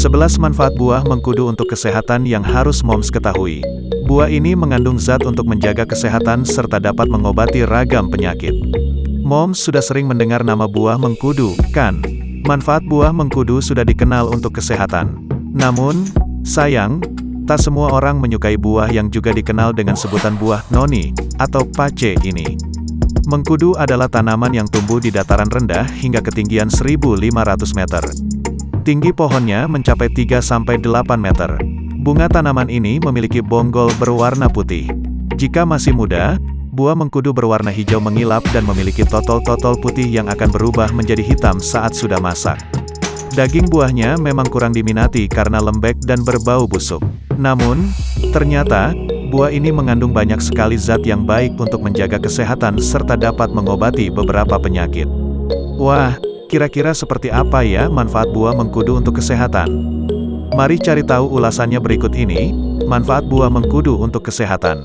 11 manfaat buah mengkudu untuk kesehatan yang harus moms ketahui. Buah ini mengandung zat untuk menjaga kesehatan serta dapat mengobati ragam penyakit. Moms sudah sering mendengar nama buah mengkudu, kan? Manfaat buah mengkudu sudah dikenal untuk kesehatan. Namun, sayang, tak semua orang menyukai buah yang juga dikenal dengan sebutan buah noni, atau pace ini. Mengkudu adalah tanaman yang tumbuh di dataran rendah hingga ketinggian 1500 meter. Tinggi pohonnya mencapai 3-8 meter. Bunga tanaman ini memiliki bonggol berwarna putih. Jika masih muda, buah mengkudu berwarna hijau mengilap dan memiliki totol-totol putih yang akan berubah menjadi hitam saat sudah masak. Daging buahnya memang kurang diminati karena lembek dan berbau busuk. Namun, ternyata, buah ini mengandung banyak sekali zat yang baik untuk menjaga kesehatan serta dapat mengobati beberapa penyakit. Wah, Kira-kira seperti apa ya manfaat buah mengkudu untuk kesehatan? Mari cari tahu ulasannya berikut ini, manfaat buah mengkudu untuk kesehatan.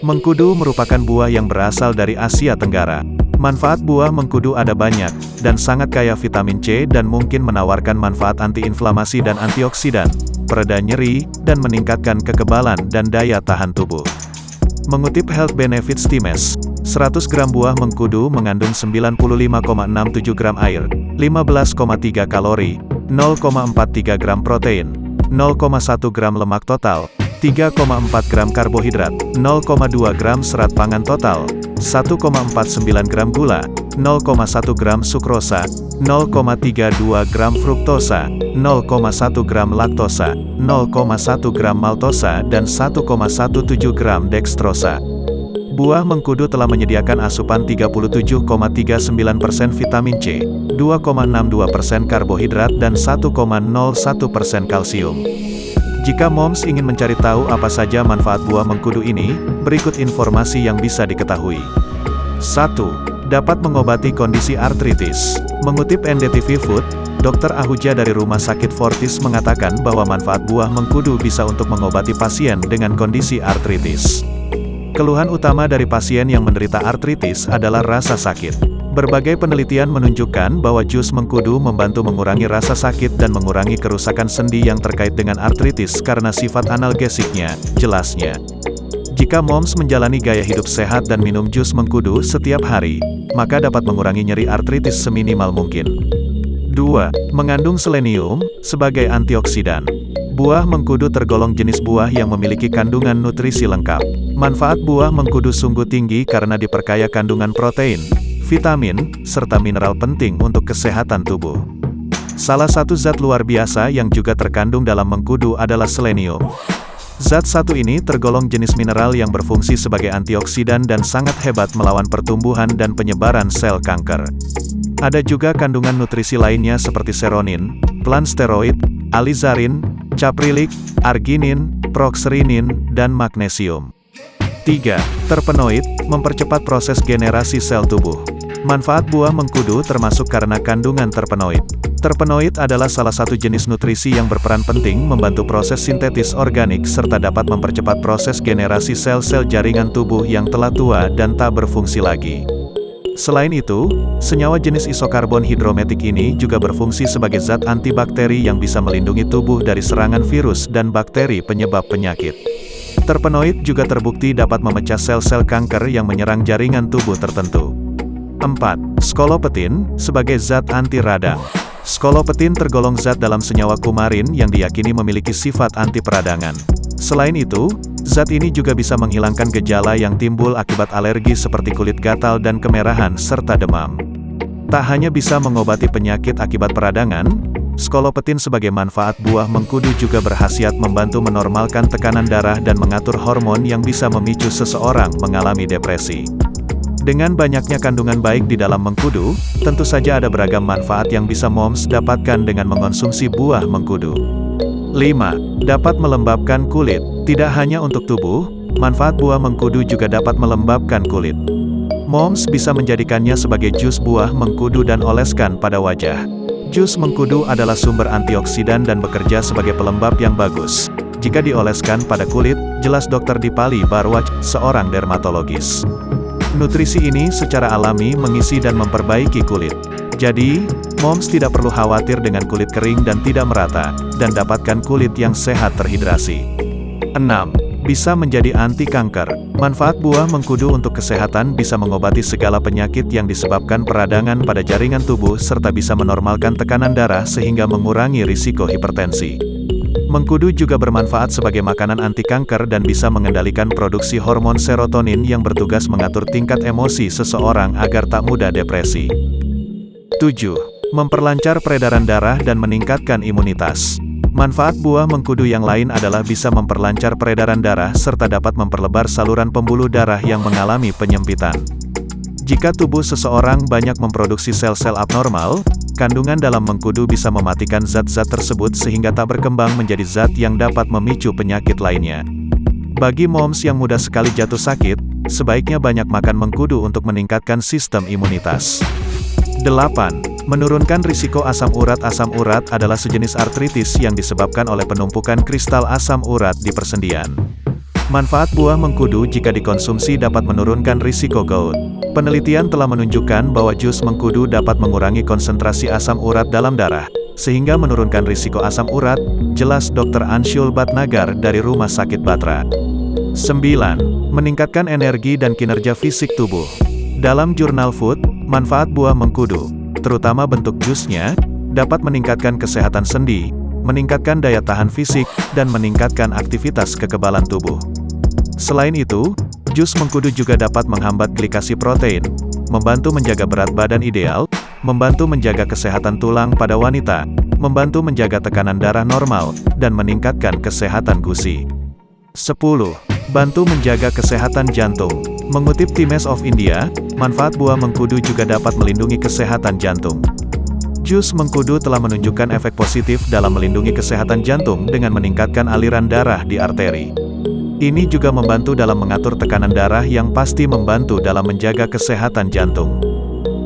Mengkudu merupakan buah yang berasal dari Asia Tenggara. Manfaat buah mengkudu ada banyak, dan sangat kaya vitamin C dan mungkin menawarkan manfaat antiinflamasi dan antioksidan, pereda nyeri, dan meningkatkan kekebalan dan daya tahan tubuh. Mengutip Health Benefits Times, 100 gram buah mengkudu mengandung 95,67 gram air, 15,3 kalori, 0,43 gram protein, 0,1 gram lemak total, 3,4 gram karbohidrat, 0,2 gram serat pangan total, 1,49 gram gula, 0,1 gram sukrosa, 0,32 gram fruktosa, 0,1 gram laktosa, 0,1 gram maltosa dan 1,17 gram dextrosa. Buah mengkudu telah menyediakan asupan 37,39% vitamin C, 2,62% karbohidrat dan 1,01% kalsium. Jika moms ingin mencari tahu apa saja manfaat buah mengkudu ini, berikut informasi yang bisa diketahui. 1. Dapat mengobati kondisi artritis. Mengutip NDTV Food, Dr. Ahuja dari Rumah Sakit Fortis mengatakan bahwa manfaat buah mengkudu bisa untuk mengobati pasien dengan kondisi artritis. Keluhan utama dari pasien yang menderita artritis adalah rasa sakit. Berbagai penelitian menunjukkan bahwa jus mengkudu membantu mengurangi rasa sakit dan mengurangi kerusakan sendi yang terkait dengan artritis karena sifat analgesiknya, jelasnya. Jika moms menjalani gaya hidup sehat dan minum jus mengkudu setiap hari, maka dapat mengurangi nyeri artritis seminimal mungkin. 2. Mengandung selenium, sebagai antioksidan. Buah mengkudu tergolong jenis buah yang memiliki kandungan nutrisi lengkap. Manfaat buah mengkudu sungguh tinggi karena diperkaya kandungan protein, vitamin, serta mineral penting untuk kesehatan tubuh. Salah satu zat luar biasa yang juga terkandung dalam mengkudu adalah selenium. Zat satu ini tergolong jenis mineral yang berfungsi sebagai antioksidan dan sangat hebat melawan pertumbuhan dan penyebaran sel kanker. Ada juga kandungan nutrisi lainnya seperti seronin, plansteroid, alizarin, caprilik, arginin, proxerinin, dan magnesium. 3. Terpenoid, mempercepat proses generasi sel tubuh. Manfaat buah mengkudu termasuk karena kandungan terpenoid. Terpenoid adalah salah satu jenis nutrisi yang berperan penting membantu proses sintetis organik serta dapat mempercepat proses generasi sel-sel jaringan tubuh yang telah tua dan tak berfungsi lagi. Selain itu, senyawa jenis isokarbon hidrometik ini juga berfungsi sebagai zat antibakteri yang bisa melindungi tubuh dari serangan virus dan bakteri penyebab penyakit. Terpenoid juga terbukti dapat memecah sel-sel kanker yang menyerang jaringan tubuh tertentu. 4. Skolopetin, sebagai zat anti radang. Skolopetin tergolong zat dalam senyawa kumarin yang diyakini memiliki sifat anti peradangan. Selain itu, Zat ini juga bisa menghilangkan gejala yang timbul akibat alergi seperti kulit gatal dan kemerahan serta demam. Tak hanya bisa mengobati penyakit akibat peradangan, skolopetin sebagai manfaat buah mengkudu juga berhasiat membantu menormalkan tekanan darah dan mengatur hormon yang bisa memicu seseorang mengalami depresi. Dengan banyaknya kandungan baik di dalam mengkudu, tentu saja ada beragam manfaat yang bisa moms dapatkan dengan mengonsumsi buah mengkudu. 5. Dapat melembabkan kulit. Tidak hanya untuk tubuh, manfaat buah mengkudu juga dapat melembabkan kulit. Moms bisa menjadikannya sebagai jus buah mengkudu dan oleskan pada wajah. Jus mengkudu adalah sumber antioksidan dan bekerja sebagai pelembab yang bagus. Jika dioleskan pada kulit, jelas dokter Dipali Barwaj, seorang dermatologis. Nutrisi ini secara alami mengisi dan memperbaiki kulit. Jadi, moms tidak perlu khawatir dengan kulit kering dan tidak merata, dan dapatkan kulit yang sehat terhidrasi. 6. Bisa menjadi anti kanker. Manfaat buah mengkudu untuk kesehatan bisa mengobati segala penyakit yang disebabkan peradangan pada jaringan tubuh serta bisa menormalkan tekanan darah sehingga mengurangi risiko hipertensi. Mengkudu juga bermanfaat sebagai makanan anti kanker dan bisa mengendalikan produksi hormon serotonin yang bertugas mengatur tingkat emosi seseorang agar tak mudah depresi. 7. Memperlancar peredaran darah dan meningkatkan imunitas. Manfaat buah mengkudu yang lain adalah bisa memperlancar peredaran darah serta dapat memperlebar saluran pembuluh darah yang mengalami penyempitan. Jika tubuh seseorang banyak memproduksi sel-sel abnormal, kandungan dalam mengkudu bisa mematikan zat-zat tersebut sehingga tak berkembang menjadi zat yang dapat memicu penyakit lainnya. Bagi moms yang mudah sekali jatuh sakit, sebaiknya banyak makan mengkudu untuk meningkatkan sistem imunitas. 8. Menurunkan risiko asam urat Asam urat adalah sejenis artritis yang disebabkan oleh penumpukan kristal asam urat di persendian. Manfaat buah mengkudu jika dikonsumsi dapat menurunkan risiko gout. Penelitian telah menunjukkan bahwa jus mengkudu dapat mengurangi konsentrasi asam urat dalam darah, sehingga menurunkan risiko asam urat, jelas Dr. Anshul Batnagar dari Rumah Sakit Batra. 9. Meningkatkan energi dan kinerja fisik tubuh. Dalam jurnal Food, manfaat buah mengkudu, terutama bentuk jusnya, dapat meningkatkan kesehatan sendi, meningkatkan daya tahan fisik, dan meningkatkan aktivitas kekebalan tubuh. Selain itu, jus mengkudu juga dapat menghambat glikasi protein, membantu menjaga berat badan ideal, membantu menjaga kesehatan tulang pada wanita, membantu menjaga tekanan darah normal, dan meningkatkan kesehatan gusi. 10. Bantu menjaga kesehatan jantung. Mengutip Times of India, manfaat buah mengkudu juga dapat melindungi kesehatan jantung. Jus mengkudu telah menunjukkan efek positif dalam melindungi kesehatan jantung dengan meningkatkan aliran darah di arteri. Ini juga membantu dalam mengatur tekanan darah yang pasti membantu dalam menjaga kesehatan jantung.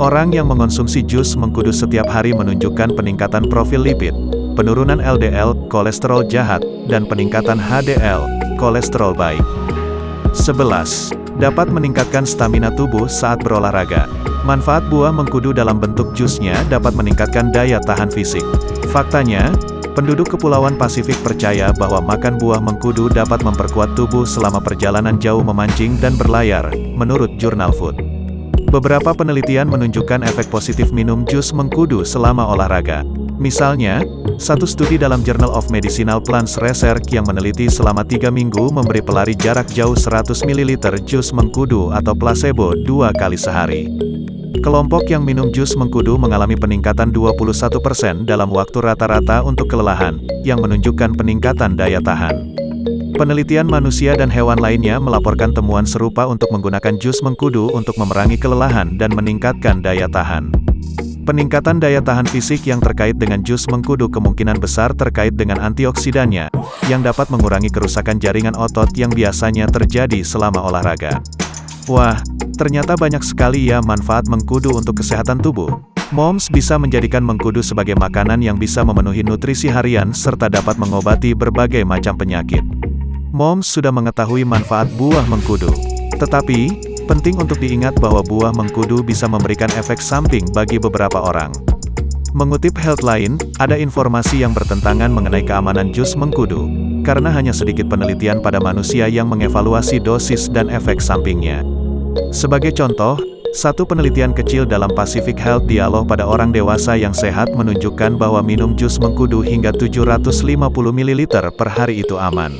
Orang yang mengonsumsi jus mengkudu setiap hari menunjukkan peningkatan profil lipid, penurunan LDL, kolesterol jahat, dan peningkatan HDL, kolesterol baik. 11. Dapat meningkatkan stamina tubuh saat berolahraga. Manfaat buah mengkudu dalam bentuk jusnya dapat meningkatkan daya tahan fisik. Faktanya, penduduk Kepulauan Pasifik percaya bahwa makan buah mengkudu dapat memperkuat tubuh selama perjalanan jauh memancing dan berlayar, menurut jurnal Food. Beberapa penelitian menunjukkan efek positif minum jus mengkudu selama olahraga. Misalnya, satu studi dalam Journal of Medicinal Plants Research yang meneliti selama tiga minggu memberi pelari jarak jauh 100 ml jus mengkudu atau placebo dua kali sehari. Kelompok yang minum jus mengkudu mengalami peningkatan 21% dalam waktu rata-rata untuk kelelahan, yang menunjukkan peningkatan daya tahan. Penelitian manusia dan hewan lainnya melaporkan temuan serupa untuk menggunakan jus mengkudu untuk memerangi kelelahan dan meningkatkan daya tahan. Peningkatan daya tahan fisik yang terkait dengan jus mengkudu kemungkinan besar terkait dengan antioksidannya, yang dapat mengurangi kerusakan jaringan otot yang biasanya terjadi selama olahraga. Wah, ternyata banyak sekali ya manfaat mengkudu untuk kesehatan tubuh. Moms bisa menjadikan mengkudu sebagai makanan yang bisa memenuhi nutrisi harian serta dapat mengobati berbagai macam penyakit. Moms sudah mengetahui manfaat buah mengkudu. Tetapi, Penting untuk diingat bahwa buah mengkudu bisa memberikan efek samping bagi beberapa orang. Mengutip Healthline, ada informasi yang bertentangan mengenai keamanan jus mengkudu, karena hanya sedikit penelitian pada manusia yang mengevaluasi dosis dan efek sampingnya. Sebagai contoh, satu penelitian kecil dalam Pacific Health Dialog pada orang dewasa yang sehat menunjukkan bahwa minum jus mengkudu hingga 750 ml per hari itu aman.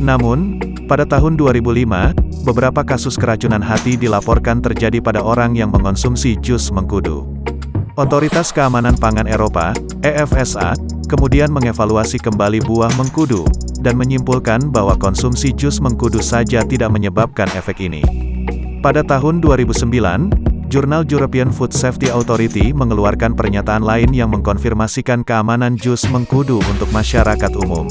Namun, pada tahun 2005, beberapa kasus keracunan hati dilaporkan terjadi pada orang yang mengonsumsi jus mengkudu. Otoritas Keamanan Pangan Eropa, EFSA, kemudian mengevaluasi kembali buah mengkudu, dan menyimpulkan bahwa konsumsi jus mengkudu saja tidak menyebabkan efek ini. Pada tahun 2009, Jurnal European Food Safety Authority mengeluarkan pernyataan lain yang mengkonfirmasikan keamanan jus mengkudu untuk masyarakat umum.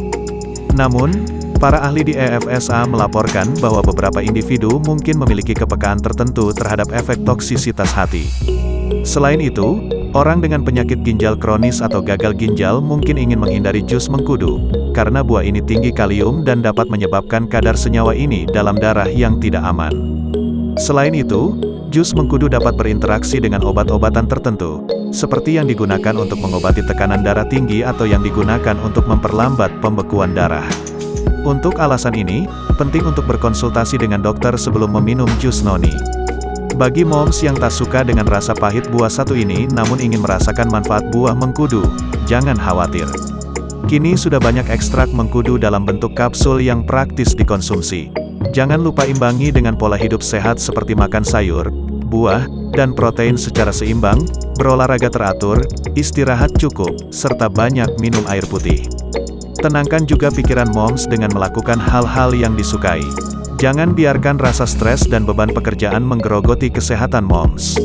Namun, Para ahli di EFSA melaporkan bahwa beberapa individu mungkin memiliki kepekaan tertentu terhadap efek toksisitas hati. Selain itu, orang dengan penyakit ginjal kronis atau gagal ginjal mungkin ingin menghindari jus mengkudu, karena buah ini tinggi kalium dan dapat menyebabkan kadar senyawa ini dalam darah yang tidak aman. Selain itu, jus mengkudu dapat berinteraksi dengan obat-obatan tertentu, seperti yang digunakan untuk mengobati tekanan darah tinggi atau yang digunakan untuk memperlambat pembekuan darah. Untuk alasan ini, penting untuk berkonsultasi dengan dokter sebelum meminum jus noni. Bagi moms yang tak suka dengan rasa pahit buah satu ini namun ingin merasakan manfaat buah mengkudu, jangan khawatir. Kini sudah banyak ekstrak mengkudu dalam bentuk kapsul yang praktis dikonsumsi. Jangan lupa imbangi dengan pola hidup sehat seperti makan sayur, buah, dan protein secara seimbang, berolahraga teratur, istirahat cukup, serta banyak minum air putih. Tenangkan juga pikiran moms dengan melakukan hal-hal yang disukai. Jangan biarkan rasa stres dan beban pekerjaan menggerogoti kesehatan moms.